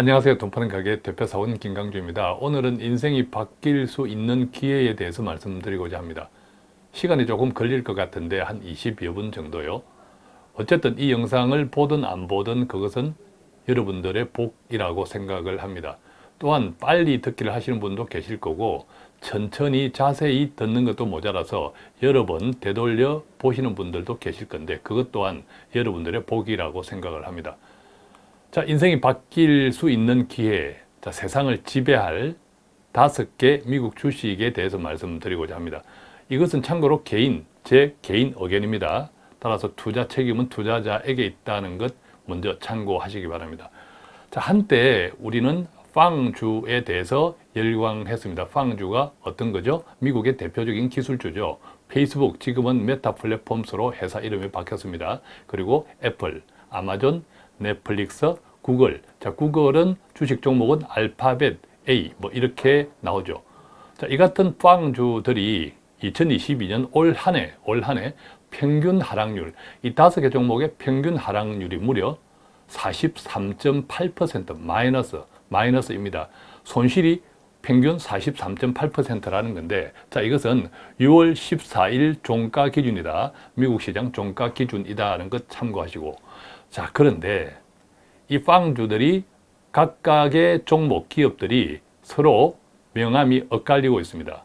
안녕하세요. 돈 파는 가게 대표사원 김강주입니다. 오늘은 인생이 바뀔 수 있는 기회에 대해서 말씀드리고자 합니다. 시간이 조금 걸릴 것 같은데 한 20여 분 정도요. 어쨌든 이 영상을 보든 안 보든 그것은 여러분들의 복이라고 생각을 합니다. 또한 빨리 듣기를 하시는 분도 계실 거고 천천히 자세히 듣는 것도 모자라서 여러 번 되돌려 보시는 분들도 계실 건데 그것 또한 여러분들의 복이라고 생각을 합니다. 자, 인생이 바뀔 수 있는 기회, 자, 세상을 지배할 다섯 개 미국 주식에 대해서 말씀드리고자 합니다. 이것은 참고로 개인, 제 개인 의견입니다. 따라서 투자 책임은 투자자에게 있다는 것 먼저 참고하시기 바랍니다. 자, 한때 우리는 빵주에 대해서 열광했습니다. 빵주가 어떤 거죠? 미국의 대표적인 기술주죠. 페이스북, 지금은 메타 플랫폼스로 회사 이름이 바뀌었습니다. 그리고 애플, 아마존, 넷플릭스, 구글. 자, 구글은 주식 종목은 알파벳 A 뭐 이렇게 나오죠. 자, 이 같은 팡주들이 2022년 올 한 해, 올 한 해 평균 하락률, 이 다섯 개 종목의 평균 하락률이 무려 43.8% 마이너스, 마이너스입니다. 손실이 평균 43.8%라는 건데 자 이것은 6월 14일 종가 기준이다. 미국 시장 종가 기준이다는 것 참고하시고 자 그런데 이 빵주들이 각각의 종목 기업들이 서로 명암이 엇갈리고 있습니다.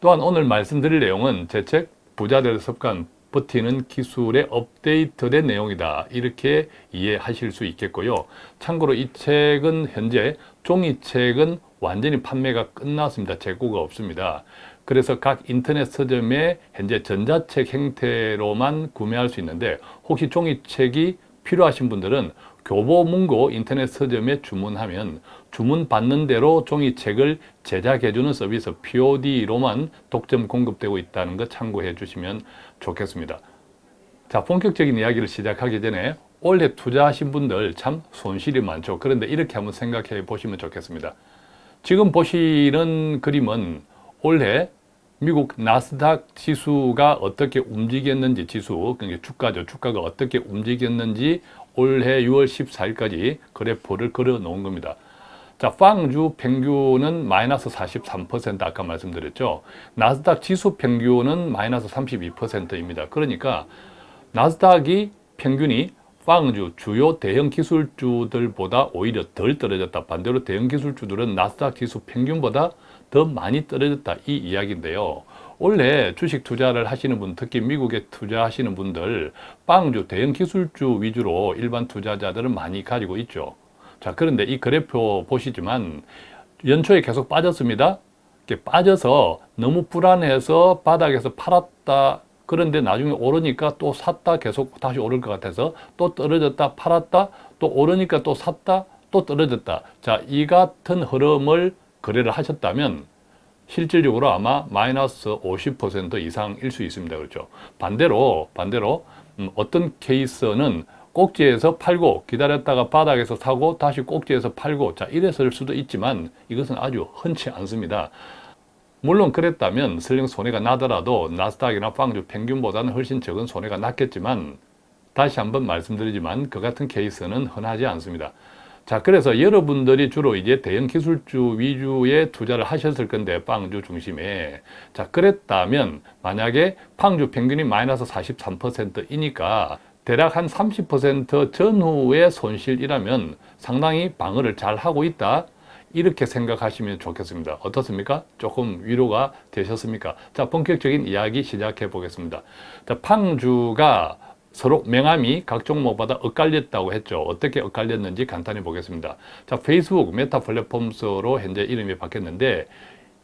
또한 오늘 말씀드릴 내용은 제 책 부자들의 습관 버티는 기술의 업데이트된 내용이다. 이렇게 이해하실 수 있겠고요. 참고로 이 책은 현재 종이책은 완전히 판매가 끝났습니다. 재고가 없습니다. 그래서 각 인터넷 서점에 현재 전자책 형태로만 구매할 수 있는데 혹시 종이책이 필요하신 분들은 교보문고 인터넷 서점에 주문하면 주문 받는 대로 종이책을 제작해주는 서비스 POD로만 독점 공급되고 있다는 것 참고해 주시면 좋겠습니다. 자, 본격적인 이야기를 시작하기 전에 올해 투자하신 분들 참 손실이 많죠. 그런데 이렇게 한번 생각해 보시면 좋겠습니다. 지금 보시는 그림은 올해 미국 나스닥 지수가 어떻게 움직였는지 지수, 그러니까 주가죠. 주가가 어떻게 움직였는지 올해 6월 14일까지 그래프를 걸어 놓은 겁니다. 자, 빵주 평균은 마이너스 43% 아까 말씀드렸죠. 나스닥 지수 평균은 마이너스 32%입니다. 그러니까 나스닥이 평균이 빵주 주요 대형 기술주들보다 오히려 덜 떨어졌다. 반대로 대형 기술주들은 나스닥 지수 평균보다 더 많이 떨어졌다 이 이야기인데요. 원래 주식 투자를 하시는 분, 특히 미국에 투자하시는 분들 빵주, 대형 기술주 위주로 일반 투자자들은 많이 가지고 있죠. 자, 그런데 이 그래프 보시지만 연초에 계속 빠졌습니다. 이렇게 빠져서 너무 불안해서 바닥에서 팔았다. 그런데 나중에 오르니까 또 샀다 계속 다시 오를 것 같아서 또 떨어졌다 팔았다 또 오르니까 또 샀다 또 떨어졌다 자 이 같은 흐름을 거래를 하셨다면 실질적으로 아마 마이너스 50% 이상일 수 있습니다. 그렇죠? 반대로 반대로 음, 어떤 케이스는 꼭지에서 팔고 기다렸다가 바닥에서 사고 다시 꼭지에서 팔고 자 이랬을 수도 있지만 이것은 아주 흔치 않습니다. 물론 그랬다면 설령 손해가 나더라도 나스닥이나 빵주 평균보다는 훨씬 적은 손해가 났겠지만 다시 한번 말씀드리지만 그 같은 케이스는 흔하지 않습니다. 자, 그래서 여러분들이 주로 이제 대형 기술주 위주의 투자를 하셨을 건데, 빵주 중심에. 자, 그랬다면, 만약에 빵주 평균이 마이너스 43%이니까, 대략 한 30% 전후의 손실이라면 상당히 방어를 잘 하고 있다. 이렇게 생각하시면 좋겠습니다. 어떻습니까? 조금 위로가 되셨습니까? 자, 본격적인 이야기 시작해 보겠습니다. 자, 팡주가 서로 명암이 각 종목마다 엇갈렸다고 했죠. 어떻게 엇갈렸는지 간단히 보겠습니다. 자, 페이스북 메타 플랫폼스로 현재 이름이 바뀌었는데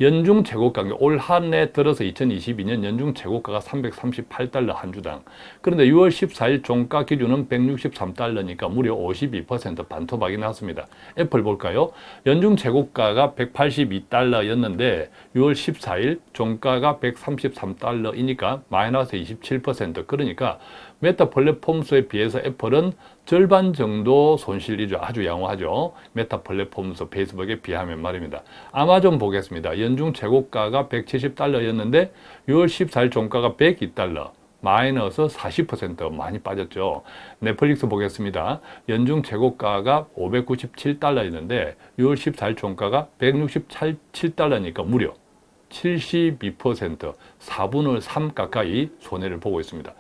연중 최고가, 올 한 해 들어서 2022년 연중 최고가가 338달러 한 주당. 그런데 6월 14일 종가 기준은 163달러니까 무려 52% 반토막이 났습니다. 애플 볼까요? 연중 최고가가 182달러였는데 6월 14일 종가가 133달러이니까 마이너스 27% 그러니까 메타 플랫폼스에 비해서 애플은 절반 정도 손실이죠. 아주 양호하죠. 메타 플랫폼스 페이스북에 비하면 말입니다. 아마존 보겠습니다. 연중 최고가가 170달러였는데 6월 14일 종가가 102달러. 마이너스 40% 많이 빠졌죠. 넷플릭스 보겠습니다. 연중 최고가가 597달러였는데 6월 14일 종가가 167달러니까 무려 72% 4분의 3 가까이 손해를 보고 있습니다.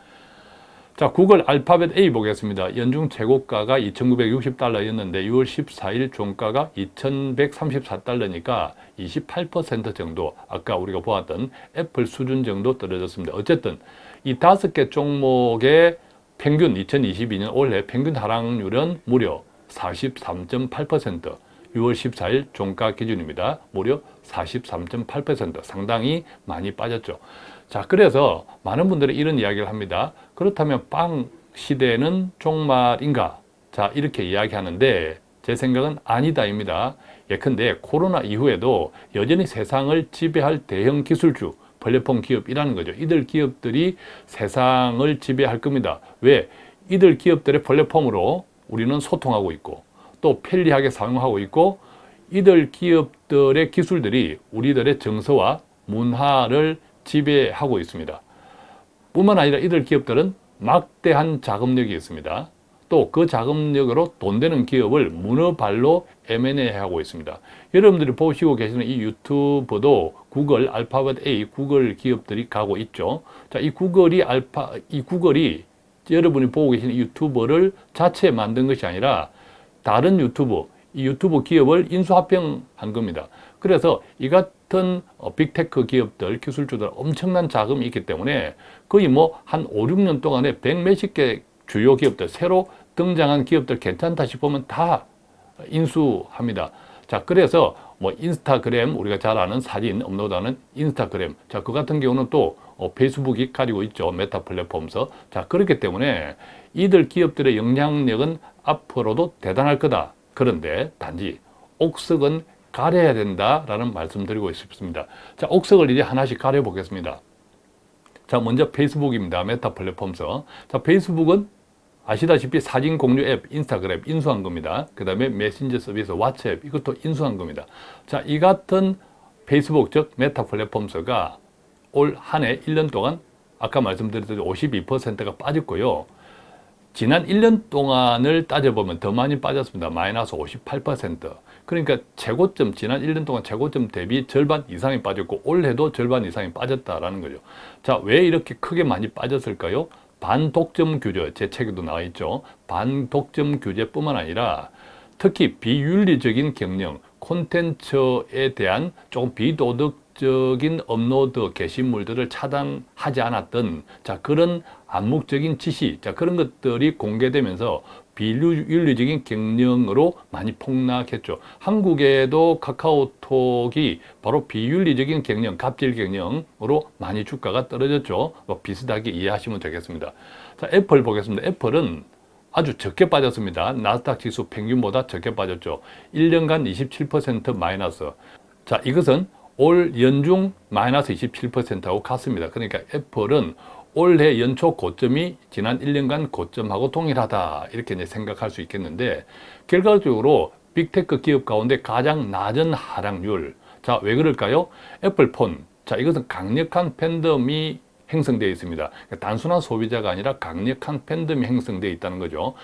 자, 구글 알파벳 A 보겠습니다. 연중 최고가가 2,960달러였는데 6월 14일 종가가 2,134달러니까 28% 정도 아까 우리가 보았던 애플 수준 정도 떨어졌습니다. 어쨌든 이 다섯 개 종목의 평균 2022년 올해 평균 하락률은 무려 43.8% 6월 14일 종가 기준입니다. 무려 43.8% 상당히 많이 빠졌죠. 자, 그래서 많은 분들이 이런 이야기를 합니다. 그렇다면 빵 시대는 종말인가? 자, 이렇게 이야기하는데 제 생각은 아니다입니다. 예컨대 코로나 이후에도 여전히 세상을 지배할 대형 기술주, 플랫폼 기업이라는 거죠. 이들 기업들이 세상을 지배할 겁니다. 왜? 이들 기업들의 플랫폼으로 우리는 소통하고 있고 또 편리하게 사용하고 있고 이들 기업들의 기술들이 우리들의 정서와 문화를 지배하고 있습니다. 뿐만 아니라 이들 기업들은 막대한 자금력이 있습니다. 또 그 자금력으로 돈 되는 기업을 문어발로 M&A 하고 있습니다. 여러분들이 보시고 계시는 이 유튜브도 구글, 알파벳 A, 구글 기업들이 가고 있죠. 자, 이 구글이 알파, 이 구글이 여러분이 보고 계시는 유튜브를 자체 만든 것이 아니라 다른 유튜브, 이 유튜브 기업을 인수합병한 겁니다. 그래서 이 같은 어, 빅테크 기업들, 기술주들 엄청난 자금이 있기 때문에 거의 뭐 한 5, 6년 동안에 백 몇십 개 주요 기업들, 새로 등장한 기업들 괜찮다 싶으면 다 인수합니다. 자, 그래서 뭐 인스타그램, 우리가 잘 아는 사진 업로드하는 인스타그램. 자, 그 같은 경우는 또 어, 페이스북이 가지고 있죠. 메타 플랫폼스. 자, 그렇기 때문에 이들 기업들의 영향력은 앞으로도 대단할 거다. 그런데 단지 옥석은 가려야 된다라는 말씀드리고 싶습니다. 자, 옥석을 이제 하나씩 가려 보겠습니다. 자, 먼저 페이스북입니다. 메타 플랫폼스. 자, 페이스북은 아시다시피 사진 공유 앱 인스타그램 인수한 겁니다. 그 다음에 메신저 서비스 왓츠앱 이것도 인수한 겁니다. 자, 이 같은 페이스북 즉 메타 플랫폼스가 올 한 해 1년 동안 아까 말씀드렸듯이 52%가 빠졌고요. 지난 1년 동안을 따져보면 더 많이 빠졌습니다. 마이너스 58%. 그러니까 최고점, 지난 1년 동안 최고점 대비 절반 이상이 빠졌고 올해도 절반 이상이 빠졌다라는 거죠. 자, 왜 이렇게 크게 많이 빠졌을까요? 반독점 규제, 제 책에도 나와 있죠. 반독점 규제뿐만 아니라 특히 비윤리적인 경영, 콘텐츠에 대한 조금 비도덕 적인 업로드 게시물들을 차단하지 않았던 자 그런 암묵적인 지시, 자 그런 것들이 공개되면서 비윤리적인 경영으로 많이 폭락했죠. 한국에도 카카오톡이 바로 비윤리적인 경영, 갑질 경영으로 많이 주가가 떨어졌죠. 뭐 비슷하게 이해하시면 되겠습니다. 자, 애플 보겠습니다. 애플은 아주 적게 빠졌습니다. 나스닥 지수 평균보다 적게 빠졌죠. 1년간 27% 마이너스. 자, 이것은 올 연중 마이너스 27%하고 같습니다. 그러니까 애플은 올해 연초 고점이 지난 1년간 고점하고 동일하다 이렇게 이제 생각할 수 있겠는데 결과적으로 빅테크 기업 가운데 가장 낮은 하락률 자 왜 그럴까요? 애플폰 자 이것은 강력한 팬덤이 형성되어 있습니다. 그러니까 단순한 소비자가 아니라 강력한 팬덤이 형성되어 있다는 거죠.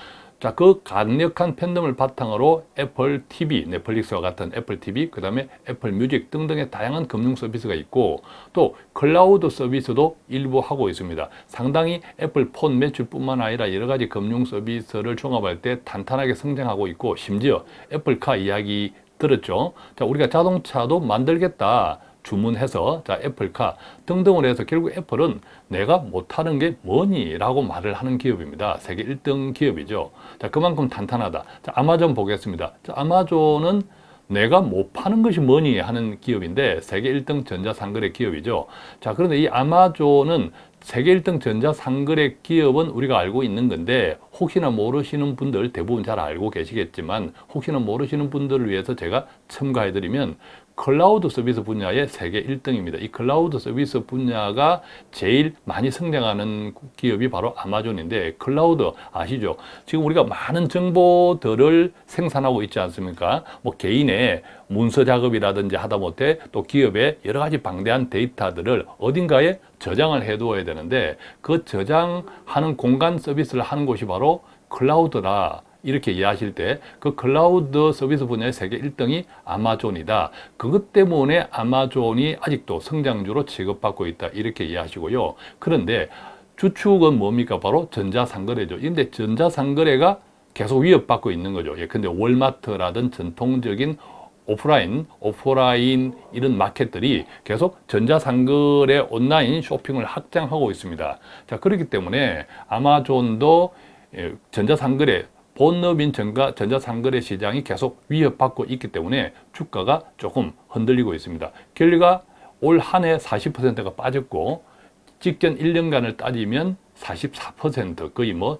자, 그 강력한 팬덤을 바탕으로 애플 TV, 넷플릭스와 같은 애플 TV, 그 다음에 애플 뮤직 등등의 다양한 금융 서비스가 있고 또 클라우드 서비스도 일부 하고 있습니다. 상당히 애플 폰 매출뿐만 아니라 여러 가지 금융 서비스를 종합할 때 탄탄하게 성장하고 있고 심지어 애플카 이야기 들었죠. 자, 우리가 자동차도 만들겠다. 주문해서 자 애플카 등등을 해서 결국 애플은 내가 못하는 게 뭐니? 라고 말을 하는 기업입니다. 세계 1등 기업이죠. 자 그만큼 탄탄하다. 자 아마존 보겠습니다. 자 아마존은 내가 못 파는 것이 뭐니 하는 기업인데 세계 1등 전자상거래 기업이죠. 자 그런데 이 아마존은 세계 1등 전자상거래 기업은 우리가 알고 있는 건데 혹시나 모르시는 분들 대부분 잘 알고 계시겠지만 혹시나 모르시는 분들을 위해서 제가 첨가해드리면 클라우드 서비스 분야의 세계 1등입니다. 이 클라우드 서비스 분야가 제일 많이 성장하는 기업이 바로 아마존인데 클라우드 아시죠? 지금 우리가 많은 정보들을 생산하고 있지 않습니까? 뭐 개인의 문서 작업이라든지 하다못해 또 기업의 여러 가지 방대한 데이터들을 어딘가에 저장을 해두어야 되는데 그 저장하는 공간 서비스를 하는 곳이 바로 클라우드라 이렇게 이해하실 때 그 클라우드 서비스 분야의 세계 1등이 아마존이다. 그것 때문에 아마존이 아직도 성장주로 취급받고 있다. 이렇게 이해하시고요. 그런데 주축은 뭡니까? 바로 전자상거래죠. 근데 전자상거래가 계속 위협받고 있는 거죠. 예, 근데 월마트라든 전통적인 오프라인, 오프라인 이런 마켓들이 계속 전자상거래 온라인 쇼핑을 확장하고 있습니다. 자, 그렇기 때문에 아마존도 예, 전자상거래 본업인 전가, 전자상거래 시장이 계속 위협받고 있기 때문에 주가가 조금 흔들리고 있습니다. 결과 올한 해 40%가 빠졌고 직전 1년간을 따지면 44% 거의 뭐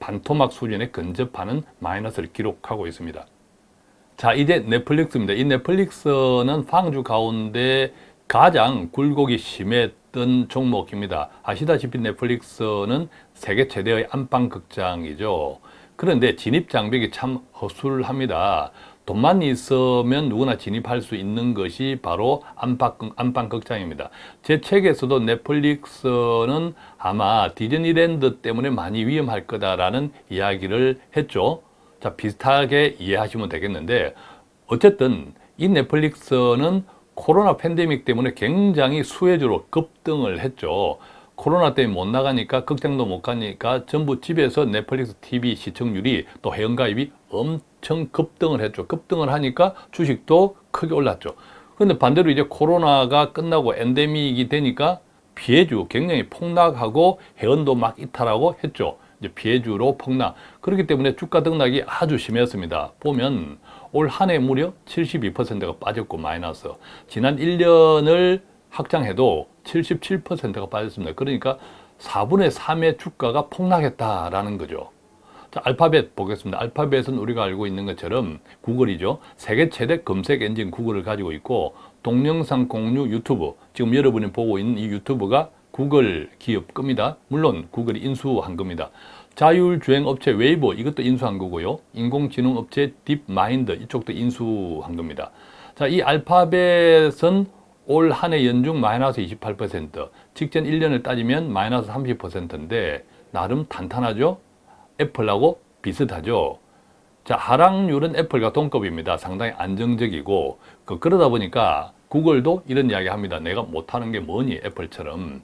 반토막 수준에 근접하는 마이너스를 기록하고 있습니다. 자 이제 넷플릭스입니다. 이 넷플릭스는 방주 가운데 가장 굴곡이 심했던 종목입니다. 아시다시피 넷플릭스는 세계 최대의 안방극장이죠. 그런데 진입 장벽이 참 허술합니다. 돈만 있으면 누구나 진입할 수 있는 것이 바로 안방, 안방 극장입니다. 제 책에서도 넷플릭스는 아마 디즈니랜드 때문에 많이 위험할 거다라는 이야기를 했죠. 자, 비슷하게 이해하시면 되겠는데 어쨌든 이 넷플릭스는 코로나 팬데믹 때문에 굉장히 수혜주로 급등을 했죠. 코로나 때문에 못 나가니까 극장도 못 가니까 전부 집에서 넷플릭스 TV 시청률이 또 회원가입이 엄청 급등을 했죠. 급등을 하니까 주식도 크게 올랐죠. 그런데 반대로 이제 코로나가 끝나고 엔데믹이 되니까 피해주 굉장히 폭락하고 회원도 막 이탈하고 했죠. 이제 피해주로 폭락. 그렇기 때문에 주가 등락이 아주 심했습니다. 보면 올 한 해 무려 72%가 빠졌고 마이너스. 지난 1년을 확장해도 77%가 빠졌습니다. 그러니까 4분의 3의 주가가 폭락했다라는 거죠. 자, 알파벳 보겠습니다. 알파벳은 우리가 알고 있는 것처럼 구글이죠. 세계 최대 검색 엔진 구글을 가지고 있고 동영상 공유 유튜브, 지금 여러분이 보고 있는 이 유튜브가 구글 기업 겁니다. 물론 구글이 인수한 겁니다. 자율주행 업체 웨이모 이것도 인수한 거고요. 인공지능 업체 딥마인드 이쪽도 인수한 겁니다. 자, 이 알파벳은 올 한 해 연중 마이너스 28%, 직전 1년을 따지면 마이너스 30%인데 나름 탄탄하죠? 애플하고 비슷하죠? 자, 하락률은 애플과 동급입니다. 상당히 안정적이고 그, 그러다 보니까 구글도 이런 이야기 합니다. 내가 못하는 게 뭐니 애플처럼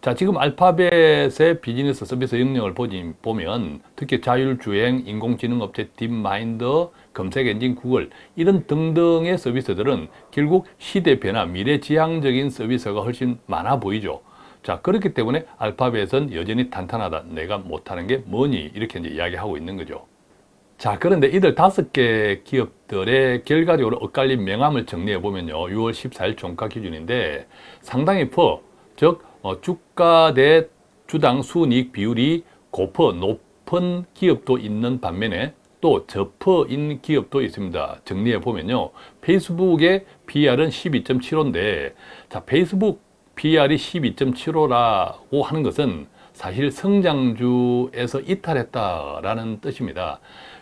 자, 지금 알파벳의 비즈니스 서비스 영역을 보지, 보면 특히 자율주행, 인공지능 업체 딥마인드, 검색 엔진 구글 이런 등등의 서비스들은 결국 시대 변화, 미래지향적인 서비스가 훨씬 많아 보이죠. 자, 그렇기 때문에 알파벳은 여전히 탄탄하다. 내가 못하는 게 뭐니? 이렇게 이제 이야기하고 있는 거죠. 자, 그런데 이들 다섯 개 기업들의 결과적으로 엇갈린 명암을 정리해 보면요. 6월 14일 종가 기준인데 상당히 퍼, 즉 어, 주가 대 주당 순이익 비율이 고퍼 높은 기업도 있는 반면에 또 저퍼인 기업도 있습니다. 정리해 보면요. 페이스북의 PR은 12.75인데 자 페이스북 PR이 12.75라고 하는 것은 사실 성장주에서 이탈했다라는 뜻입니다.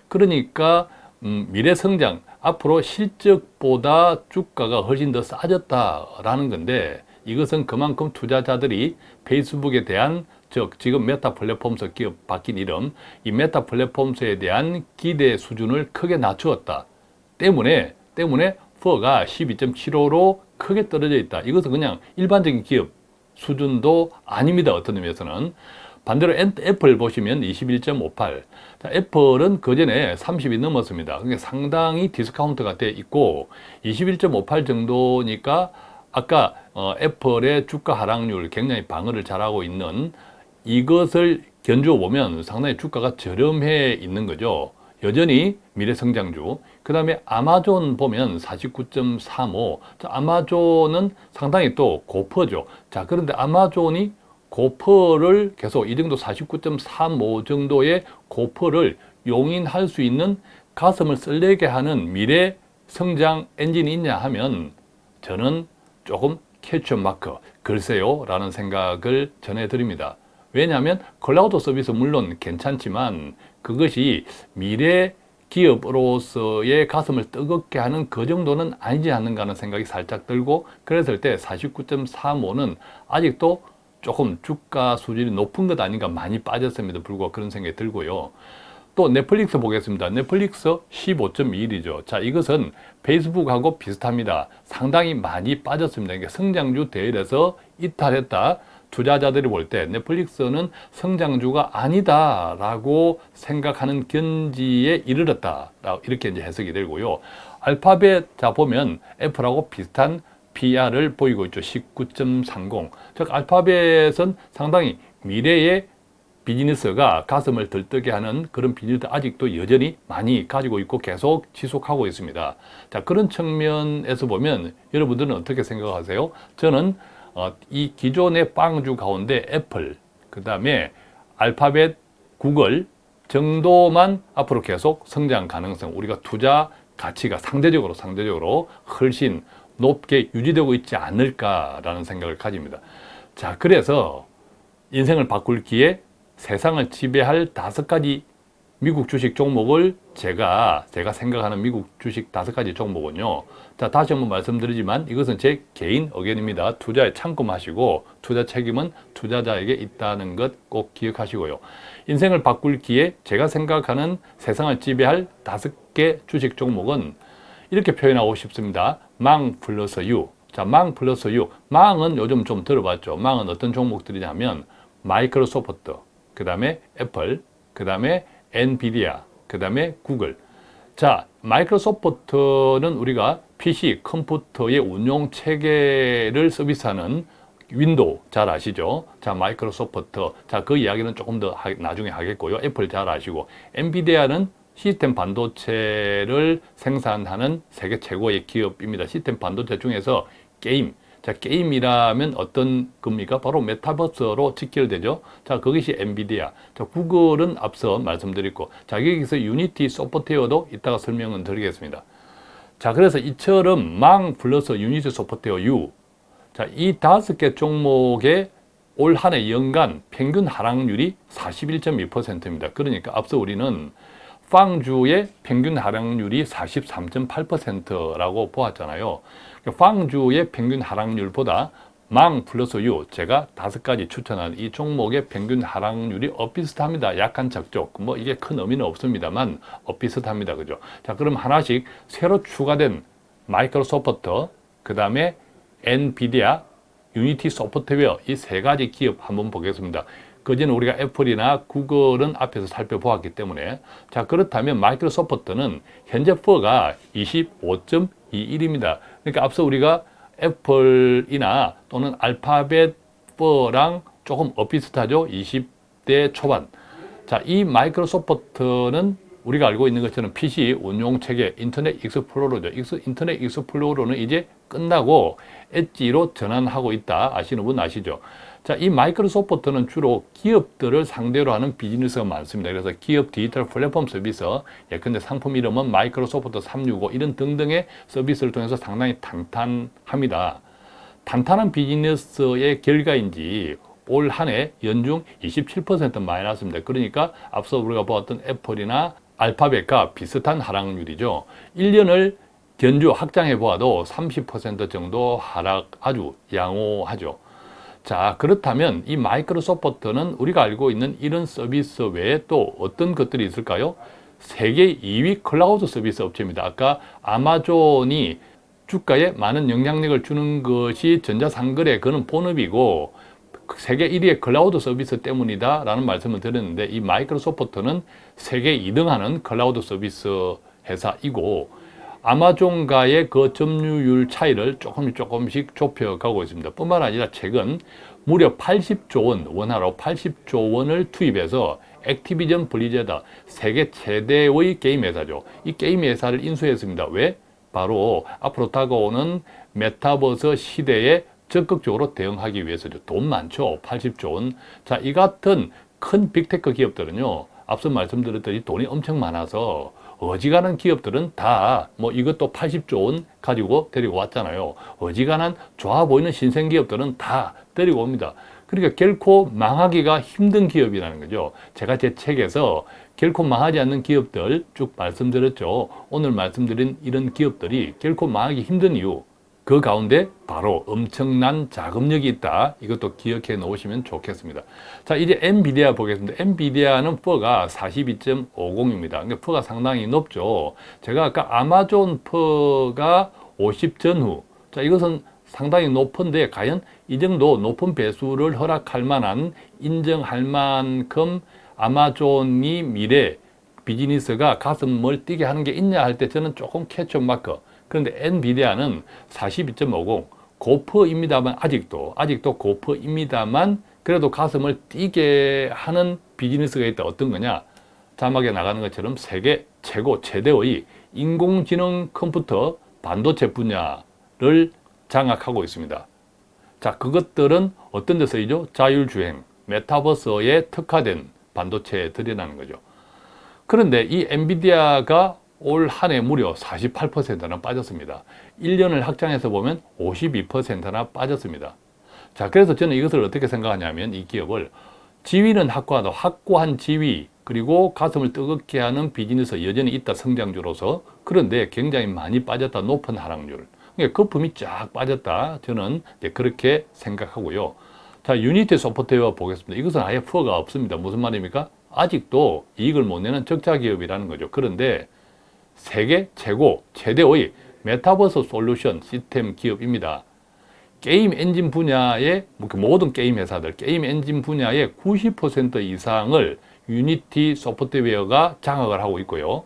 그러니까 음, 미래 성장, 앞으로 실적보다 주가가 훨씬 더 싸졌다라는 건데 이것은 그만큼 투자자들이 페이스북에 대한 즉 지금 메타 플랫폼스 기업 바뀐 이름 이 메타 플랫폼스에 대한 기대 수준을 크게 낮추었다. 때문에 때문에 PER가 12.75로 크게 떨어져 있다. 이것은 그냥 일반적인 기업 수준도 아닙니다. 어떤 의미에서는. 반대로 애플 보시면 21.58 자, 애플은 그 전에 30이 넘었습니다. 그러니까 상당히 디스카운트가 돼 있고 21.58 정도니까 아까 어, 애플의 주가 하락률 굉장히 방어를 잘하고 있는 이것을 견주어 보면 상당히 주가가 저렴해 있는 거죠. 여전히 미래성장주. 그 다음에 아마존 보면 49.35. 아마존은 상당히 또 고PER죠. 자, 그런데 아마존이 고PER를 계속 이 정도 49.35 정도의 고PER를 용인할 수 있는 가슴을 설레게 하는 미래 성장 엔진이 있냐 하면 저는 조금 question mark 글쎄요 라는 생각을 전해드립니다. 왜냐하면 클라우드 서비스 물론 괜찮지만 그것이 미래 기업으로서의 가슴을 뜨겁게 하는 그 정도는 아니지 않는가 하는 생각이 살짝 들고 그랬을 때 49.35는 아직도 조금 주가 수준이 높은 것 아닌가 많이 빠졌음에도 불구하고 그런 생각이 들고요. 또 넷플릭스 보겠습니다. 넷플릭스 15.21이죠. 자, 이것은 페이스북하고 비슷합니다. 상당히 많이 빠졌습니다. 그러니까 성장주 대열에서 이탈했다. 투자자들이 볼 때 넷플릭스는 성장주가 아니다라고 생각하는 견지에 이르렀다. 이렇게 이제 해석이 되고요. 알파벳 자 보면 애플하고 비슷한 PR을 보이고 있죠. 19.30. 즉 알파벳은 상당히 미래의 비즈니스가 가슴을 들뜨게 하는 그런 비즈니스 아직도 여전히 많이 가지고 있고 계속 지속하고 있습니다. 자 그런 측면에서 보면 여러분들은 어떻게 생각하세요? 저는 어, 이 기존의 빵주 가운데 애플, 그 다음에 알파벳, 구글 정도만 앞으로 계속 성장 가능성, 우리가 투자 가치가 상대적으로 상대적으로 훨씬 높게 유지되고 있지 않을까라는 생각을 가집니다. 자, 그래서 인생을 바꿀 기에 세상을 지배할 다섯 가지 미국 주식 종목을 제가 제가 생각하는 미국 주식 다섯 가지 종목은요. 자 다시 한번 말씀드리지만 이것은 제 개인 의견입니다. 투자에 참고하시고 투자 책임은 투자자에게 있다는 것 꼭 기억하시고요. 인생을 바꿀 기에 제가 생각하는 세상을 지배할 다섯 개 주식 종목은 이렇게 표현하고 싶습니다. MANG 플러스 U. 자, MANG 플러스 U. MANG은 요즘 좀 들어봤죠. MANG은 어떤 종목들이냐면 마이크로소프트, 그 다음에 애플, 그 다음에 엔비디아, 그 다음에 구글. 자, 마이크로소프트는 우리가 PC, 컴퓨터의 운용 체계를 서비스하는 윈도우 잘 아시죠? 자, 마이크로소프트. 자, 그 이야기는 조금 더 하, 나중에 하겠고요. 애플 잘 아시고. 엔비디아는 시스템 반도체를 생산하는 세계 최고의 기업입니다. 시스템 반도체 중에서 게임, 자, 게임이라면 어떤 겁니까? 바로 메타버스로 직결되죠. 자, 그것이 엔비디아. 자, 구글은 앞서 말씀드렸고, 자, 여기서 유니티 소프트웨어도 이따가 설명은 드리겠습니다. 자, 그래서 이처럼 MANG 플러스 유니티 소프트웨어 U. 자, 이 다섯 개 종목의 올 한 해 연간 평균 하락률이 41.2%입니다. 그러니까 앞서 우리는 FAANG주의 평균 하락률이 43.8%라고 보았잖아요. FAANG주의 평균 하락률보다 MANG 플러스 U 제가 다섯 가지 추천한 이 종목의 평균 하락률이 엇비슷합니다. 약간 적적 뭐 이게 큰 의미는 없습니다만 엇비슷합니다. 그죠? 자 그럼 하나씩 새로 추가된 마이크로소프트 그 다음에 엔비디아 유니티 소프트웨어 이 세 가지 기업 한번 보겠습니다. 그전에 우리가 애플이나 구글은 앞에서 살펴보았기 때문에 자 그렇다면 마이크로소프트는 현재 PER가 25.21입니다. 그러니까 앞서 우리가 애플이나 또는 알파벳 PER랑 조금 엇비슷하죠. 20대 초반. 자, 이 마이크로소프트는 우리가 알고 있는 것처럼 PC 운용 체계 인터넷 익스플로러죠. 인터넷 익스플로러는 이제 끝나고 엣지로 전환하고 있다. 아시는 분 아시죠? 자, 이 마이크로소프트는 주로 기업들을 상대로 하는 비즈니스가 많습니다. 그래서 기업 디지털 플랫폼 서비스, 예컨대 상품 이름은 마이크로소프트 365 이런 등등의 서비스를 통해서 상당히 탄탄합니다. 탄탄한 비즈니스의 결과인지 올 한 해 연중 27% 마이너스입니다. 그러니까 앞서 우리가 보았던 애플이나 알파벳과 비슷한 하락률이죠. 1년을 견주 확장해 보아도 30% 정도 하락 아주 양호하죠. 자 그렇다면 이 마이크로소프트는 우리가 알고 있는 이런 서비스 외에 또 어떤 것들이 있을까요? 세계 2위 클라우드 서비스 업체입니다. 아까 아마존이 주가에 많은 영향력을 주는 것이 전자상거래 그는 본업이고 세계 1위의 클라우드 서비스 때문이다 라는 말씀을 드렸는데 이 마이크로소프트는 세계 2등하는 클라우드 서비스 회사이고 아마존과의 그 점유율 차이를 조금씩 조금씩 좁혀가고 있습니다. 뿐만 아니라 최근 무려 80조 원, 원화로 80조 원을 투입해서 액티비전 블리자드 세계 최대의 게임 회사죠. 이 게임 회사를 인수했습니다. 왜? 바로 앞으로 다가오는 메타버스 시대에 적극적으로 대응하기 위해서죠. 돈 많죠. 80조 원. 자, 이 같은 큰 빅테크 기업들은요. 앞서 말씀드렸듯이 돈이 엄청 많아서 어지간한 기업들은 다 뭐 이것도 80조 원 가지고 데리고 왔잖아요. 어지간한 좋아 보이는 신생 기업들은 다 데리고 옵니다. 그러니까 결코 망하기가 힘든 기업이라는 거죠. 제가 제 책에서 결코 망하지 않는 기업들 쭉 말씀드렸죠. 오늘 말씀드린 이런 기업들이 결코 망하기 힘든 이유 그 가운데 바로 엄청난 자금력이 있다. 이것도 기억해 놓으시면 좋겠습니다. 자, 이제 엔비디아 보겠습니다. 엔비디아는 PER가 42.50입니다. 그러니까 PER가 상당히 높죠. 제가 아까 아마존 PER가 50 전후. 자, 이것은 상당히 높은데 과연 이 정도 높은 배수를 허락할 만한 인정할 만큼 아마존이 미래 비즈니스가 가슴을 뛰게 하는 게 있냐 할 때 저는 조금 question mark 그런데 엔비디아는 42.50 고퍼입니다만 아직도 아직도 고퍼입니다만 그래도 가슴을 뛰게 하는 비즈니스가 있다. 어떤 거냐? 자막에 나가는 것처럼 세계 최고 최대의 인공지능 컴퓨터 반도체 분야를 장악하고 있습니다. 자 그것들은 어떤 데 쓰이죠? 자율주행, 메타버스에 특화된 반도체들이라는 거죠. 그런데 이 엔비디아가 올 한 해 무려 48%나 빠졌습니다. 1년을 확장해서 보면 52%나 빠졌습니다. 자, 그래서 저는 이것을 어떻게 생각하냐면 이 기업의 지위는 확고하다. 확고한 지위 그리고 가슴을 뜨겁게 하는 비즈니스 여전히 있다 성장주로서 그런데 굉장히 많이 빠졌다 높은 하락률 그러니까 거품이 쫙 빠졌다 저는 그렇게 생각하고요 자 유니티 소프트웨어 보겠습니다 이것은 아예 PER가 없습니다 무슨 말입니까 아직도 이익을 못 내는 적자 기업이라는 거죠 그런데 세계 최고 최대의 메타버스 솔루션 시스템 기업입니다. 게임 엔진 분야의 뭐그 모든 게임 회사들 게임 엔진 분야의 90% 이상을 유니티 소프트웨어가 장악을 하고 있고요.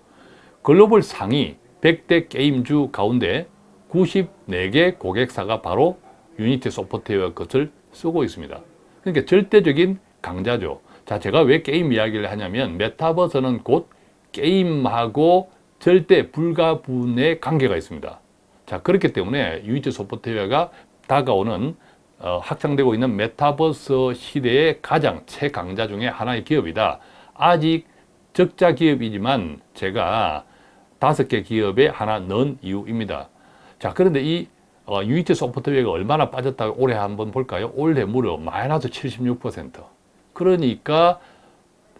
글로벌 상위 100대 게임주 가운데 94개 고객사가 바로 유니티 소프트웨어 것을 쓰고 있습니다. 그러니까 절대적인 강자죠. 자, 제가 왜 게임 이야기를 하냐면 메타버스는 곧 게임하고 절대 불가분의 관계가 있습니다. 자 그렇기 때문에 유니티 소프트웨어가 다가오는 어, 확장되고 있는 메타버스 시대의 가장 최강자 중의 하나의 기업이다. 아직 적자 기업이지만 제가 다섯 개 기업에 하나 넣은 이유입니다. 자 그런데 이 어, 유니티 소프트웨어가 얼마나 빠졌다고 올해 한번 볼까요? 올해 무려 마이너스 76% 그러니까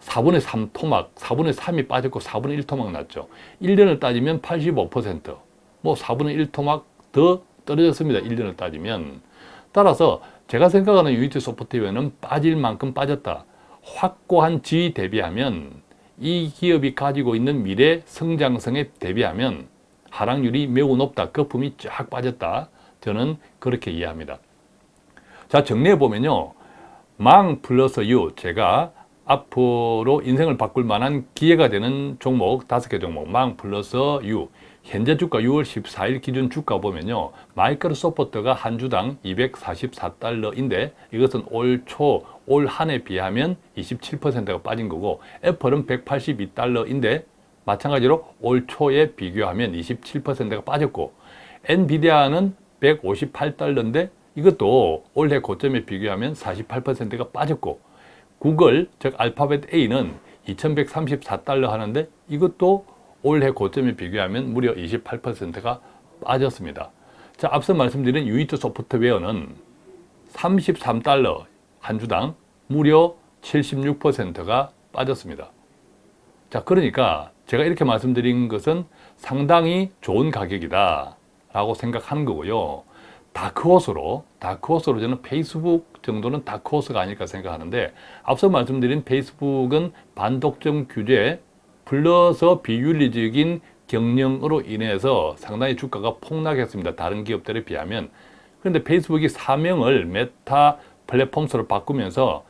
4분의 3 토막, 4분의 3이 빠졌고 4분의 1 토막 났죠. 1년을 따지면 85%, 뭐 4분의 1 토막 더 떨어졌습니다. 1년을 따지면. 따라서 제가 생각하는 유니티 소프트웨어는 빠질 만큼 빠졌다. 확고한 지위 대비하면 이 기업이 가지고 있는 미래 성장성에 대비하면 하락률이 매우 높다. 거품이 쫙 빠졌다. 저는 그렇게 이해합니다. 자 정리해 보면요. 망 플러스 유 제가 앞으로 인생을 바꿀 만한 기회가 되는 종목 다섯 개 종목 망 플러스 유. 현재 주가 6월 14일 기준 주가 보면요. 마이크로소프트가 한 주당 244달러인데 이것은 올 초 올 한 해 비하면 27%가 빠진 거고 애플은 182달러인데 마찬가지로 올 초에 비교하면 27%가 빠졌고 엔비디아는 158달러인데 이것도 올해 고점에 비교하면 48%가 빠졌고 구글, 즉 알파벳 A는 2134달러 하는데 이것도 올해 고점에 비교하면 무려 28%가 빠졌습니다. 자, 앞서 말씀드린 유니트 소프트웨어는 33달러 한 주당 무려 76%가 빠졌습니다. 자, 그러니까 제가 이렇게 말씀드린 것은 상당히 좋은 가격이다 라고 생각하는 거고요. 다크호스로 다크호스로 저는 페이스북 정도는 다크호스가 아닐까 생각하는데 앞서 말씀드린 페이스북은 반독점 규제 플러스 비윤리적인 경영으로 인해서 상당히 주가가 폭락했습니다. 다른 기업들에 비하면 그런데 페이스북이 사명을 메타 플랫폼스로 바꾸면서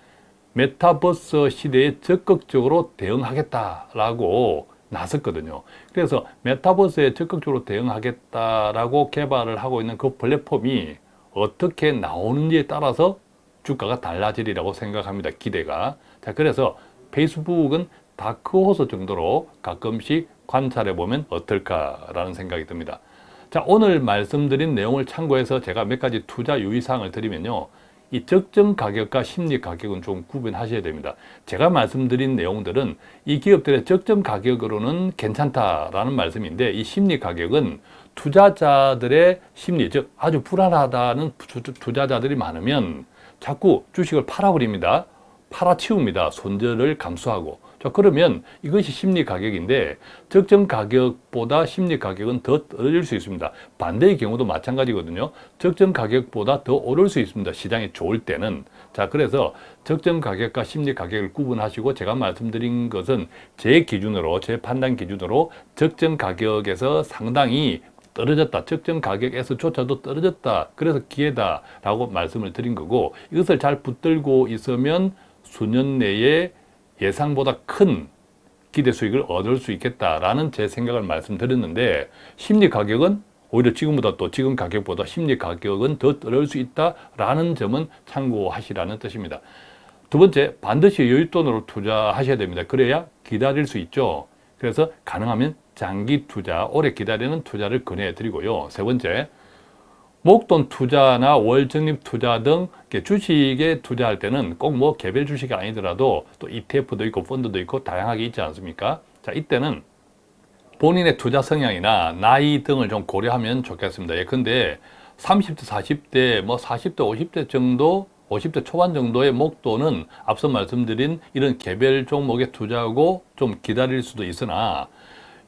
메타버스 시대에 적극적으로 대응하겠다라고 나섰거든요. 그래서 메타버스에 적극적으로 대응하겠다라고 개발을 하고 있는 그 플랫폼이 어떻게 나오는지에 따라서 주가가 달라지리라고 생각합니다. 기대가. 자, 그래서 페이스북은 다크호스 정도로 가끔씩 관찰해 보면 어떨까라는 생각이 듭니다. 자, 오늘 말씀드린 내용을 참고해서 제가 몇 가지 투자 유의사항을 드리면요. 이 적정 가격과 심리 가격은 좀 구분하셔야 됩니다. 제가 말씀드린 내용들은 이 기업들의 적정 가격으로는 괜찮다라는 말씀인데 이 심리 가격은 투자자들의 심리, 즉 아주 불안하다는 투- 투자자들이 많으면 자꾸 주식을 팔아버립니다. 팔아치웁니다. 손절을 감수하고. 자, 그러면 이것이 심리 가격인데 적정 가격보다 심리 가격은 더 떨어질 수 있습니다. 반대의 경우도 마찬가지거든요. 적정 가격보다 더 오를 수 있습니다. 시장이 좋을 때는. 자, 그래서 적정 가격과 심리 가격을 구분하시고 제가 말씀드린 것은 제 기준으로, 제 판단 기준으로 적정 가격에서 상당히 떨어졌다. 적정 가격에서조차도 떨어졌다. 그래서 기회다 라고 말씀을 드린 거고 이것을 잘 붙들고 있으면 수년 내에 예상보다 큰 기대 수익을 얻을 수 있겠다라는 제 생각을 말씀드렸는데 심리 가격은 오히려 지금보다 또 지금 가격보다 심리 가격은 더 떨어질 수 있다라는 점은 참고하시라는 뜻입니다. 두 번째, 반드시 여윳돈으로 투자하셔야 됩니다. 그래야 기다릴 수 있죠. 그래서 가능하면 장기 투자, 오래 기다리는 투자를 권해드리고요. 세 번째, 목돈 투자나 월적립 투자 등 주식에 투자할 때는 꼭 뭐 개별 주식이 아니더라도 또 ETF도 있고 펀드도 있고 다양하게 있지 않습니까? 자, 이때는 본인의 투자 성향이나 나이 등을 좀 고려하면 좋겠습니다. 예컨대 30대, 40대, 뭐 40대, 50대 정도 50대 초반 정도의 목돈은 앞서 말씀드린 이런 개별 종목에 투자하고 좀 기다릴 수도 있으나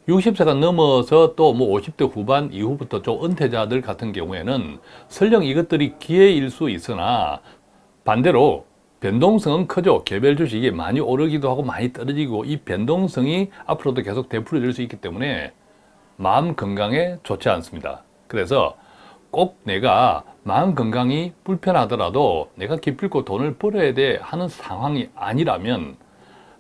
60세가 넘어서 또 뭐 50대 후반 이후부터 좀 은퇴자들 같은 경우에는 설령 이것들이 기회일 수 있으나 반대로 변동성은 크죠. 개별 주식이 많이 오르기도 하고 많이 떨어지고 이 변동성이 앞으로도 계속 되풀이될 수 있기 때문에 마음 건강에 좋지 않습니다. 그래서 꼭 내가 마음 건강이 불편하더라도 내가 기필코 돈을 벌어야 돼 하는 상황이 아니라면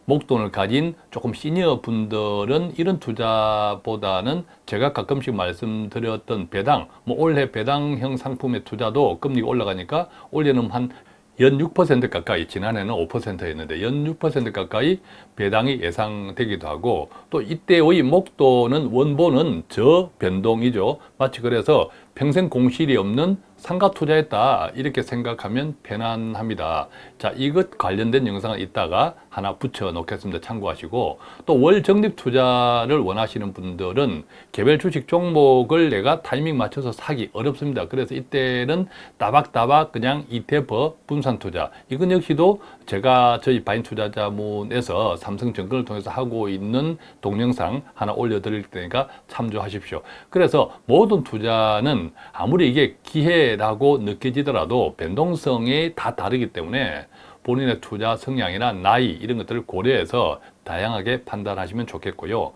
목돈을 가진 조금 시니어 분들은 이런 투자보다는 제가 가끔씩 말씀드렸던 배당, 뭐 올해 배당형 상품의 투자도 금리가 올라가니까 올해는 한 연 6% 가까이 지난해는 5%였는데 연 6% 가까이 배당이 예상되기도 하고 또 이때의 목돈은 원본은 저변동이죠. 마치 그래서 평생 공실이 없는 상가 투자했다 이렇게 생각하면 편안합니다. 자 이것 관련된 영상을 이따가 하나 붙여 놓겠습니다. 참고하시고 또 월 적립 투자를 원하시는 분들은 개별 주식 종목을 내가 타이밍 맞춰서 사기 어렵습니다. 그래서 이때는 따박따박 그냥 ETF 분산 투자 이건 역시도 제가 저희 바인 투자자문에서 삼성증권을 통해서 하고 있는 동영상 하나 올려드릴 테니까 참조하십시오. 그래서 모든 투자는 아무리 이게 기회 라고 느껴지더라도 변동성이 다 다르기 때문에 본인의 투자 성향이나 나이 이런 것들을 고려해서 다양하게 판단하시면 좋겠고요.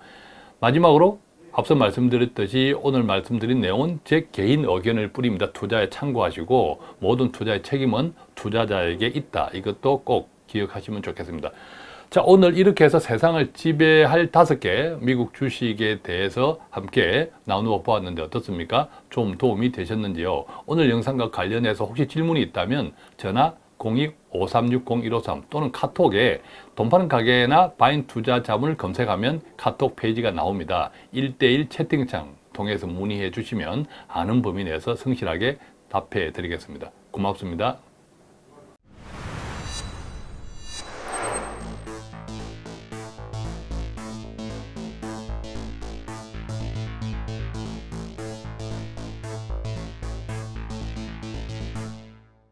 마지막으로 앞서 말씀드렸듯이 오늘 말씀드린 내용은 제 개인 의견을 뿌립니다. 투자에 참고하시고 모든 투자의 책임은 투자자에게 있다. 이것도 꼭 기억하시면 좋겠습니다. 자 오늘 이렇게 해서 세상을 지배할 다섯 개 미국 주식에 대해서 함께 나누어 보았는데 어떻습니까? 좀 도움이 되셨는지요? 오늘 영상과 관련해서 혹시 질문이 있다면 전화 02-5360-153 또는 카톡에 돈 파는 가게나 바인 투자 자문을 검색하면 카톡 페이지가 나옵니다. 1대1 채팅창 통해서 문의해 주시면 아는 범위 내에서 성실하게 답해 드리겠습니다. 고맙습니다.